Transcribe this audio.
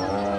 Uh...